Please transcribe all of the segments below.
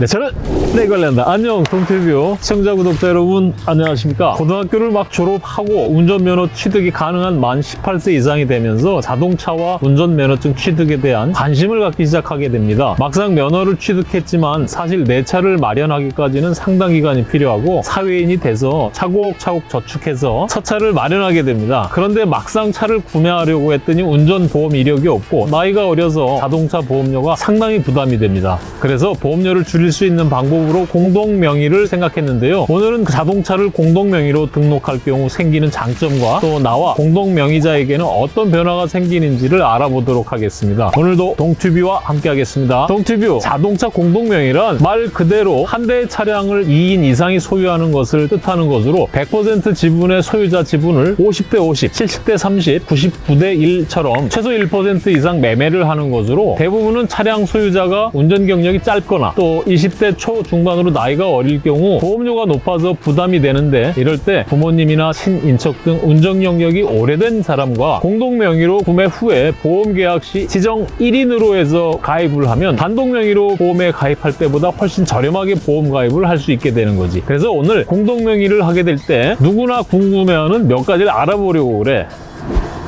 네, 저는 내 관련다. 안녕, 동티뷰 시청자 구독자 여러분 안녕하십니까? 고등학교를 막 졸업하고 운전면허 취득이 가능한 만 18세 이상이 되면서 자동차와 운전면허증 취득에 대한 관심을 갖기 시작하게 됩니다. 막상 면허를 취득했지만 사실 내 차를 마련하기까지는 상당 기간이 필요하고 사회인이 돼서 차곡차곡 저축해서 첫 차를 마련하게 됩니다. 그런데 막상 차를 구매하려고 했더니 운전보험 이력이 없고 나이가 어려서 자동차 보험료가 상당히 부담이 됩니다. 그래서 보험료를 줄일 수 있는 방법으로 공동명의를 생각했는데요. 오늘은 그 자동차를 공동명의로 등록할 경우 생기는 장점과 또 나와 공동명의자에게는 어떤 변화가 생기는지를 알아보도록 하겠습니다. 오늘도 동튜뷰와 함께 하겠습니다. 동튜뷰 자동차 공동명의란 말 그대로 한 대의 차량을 2인 이상이 소유하는 것을 뜻하는 것으로 100% 지분의 소유자 지분을 50대 50, 70대 30, 99대 1처럼 최소 1% 이상 매매를 하는 것으로 대부분은 차량 소유자가 운전 경력이 짧거나 또 20대 초 중반으로 나이가 어릴 경우 보험료가 높아서 부담이 되는데 이럴 때 부모님이나 친인척 등 운전 경력이 오래된 사람과 공동 명의로 구매 후에 보험 계약 시 지정 1인으로 해서 가입을 하면 단독 명의로 보험에 가입할 때보다 훨씬 저렴하게 보험 가입을 할 수 있게 되는 거지. 그래서 오늘 공동 명의를 하게 될 때 누구나 궁금해하는 몇 가지를 알아보려고 그래.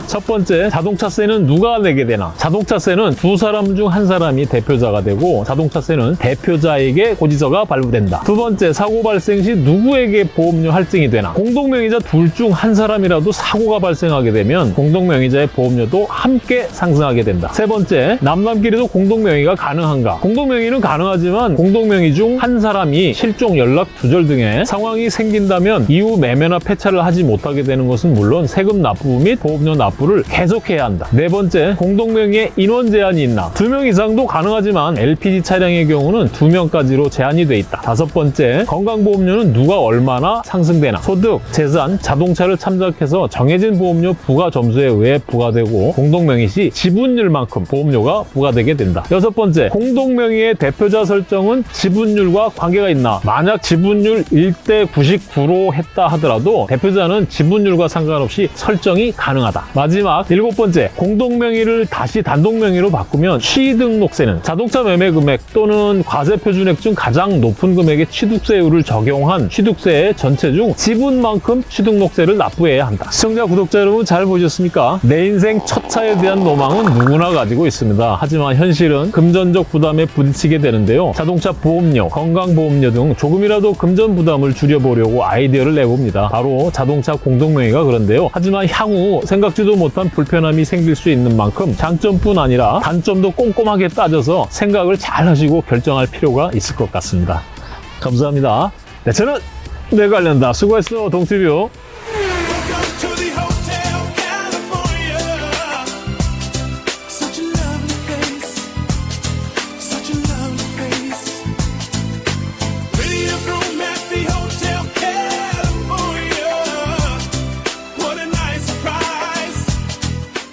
첫 번째, 자동차세는 누가 내게 되나? 자동차세는 두 사람 중 한 사람이 대표자가 되고 자동차세는 대표자에게 고지서가 발부된다. 두 번째, 사고 발생 시 누구에게 보험료 할증이 되나? 공동명의자 둘 중 한 사람이라도 사고가 발생하게 되면 공동명의자의 보험료도 함께 상승하게 된다. 세 번째, 남남끼리도 공동명의가 가능한가? 공동명의는 가능하지만 공동명의 중 한 사람이 실종, 연락 두절 등의 상황이 생긴다면 이후 매매나 폐차를 하지 못하게 되는 것은 물론 세금 납부 및 보험료 납부 를 계속해야 한다. 네 번째, 공동명의에 인원 제한이 있나? 두 명 이상도 가능하지만 LPG 차량의 경우는 두 명까지로 제한이 돼 있다. 다섯 번째, 건강보험료는 누가 얼마나 상승되나? 소득, 재산, 자동차를 참작해서 정해진 보험료 부과 점수에 의해 부과되고 공동명의 시 지분율만큼 보험료가 부과되게 된다. 여섯 번째, 공동명의의 대표자 설정은 지분율과 관계가 있나? 만약 지분율 1대 99로 했다 하더라도 대표자는 지분율과 상관없이 설정이 가능하다. 마지막 일곱 번째, 공동명의를 다시 단독명의로 바꾸면 취등록세는 자동차 매매 금액 또는 과세 표준액 중 가장 높은 금액의 취득세율을 적용한 취득세의 전체 중 지분만큼 취등록세를 납부해야 한다. 시청자, 구독자 여러분 잘 보셨습니까? 내 인생 첫 차에 대한 로망은 누구나 가지고 있습니다. 하지만 현실은 금전적 부담에 부딪히게 되는데요. 자동차 보험료, 건강보험료 등 조금이라도 금전 부담을 줄여보려고 아이디어를 내봅니다. 바로 자동차 공동명의가 그런데요. 하지만 향후 생각지도 못한 불편함이 생길 수 있는 만큼 장점뿐 아니라 단점도 꼼꼼하게 따져서 생각을 잘 하시고 결정할 필요가 있을 것 같습니다. 감사합니다. 네, 저는 내 관련다. 수고했어, 동티뷰.